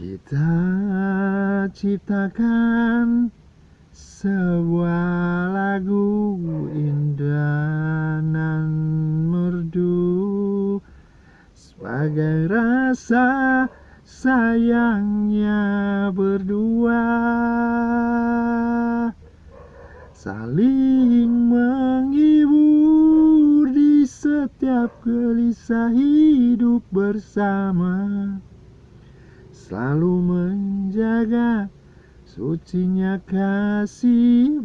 Kita ciptakan sebuah lagu indah dan merdu. Sebagai rasa sayangnya berdua. Saling menghibur di setiap gelisah hidup bersama Selalu menjaga sucinya kasih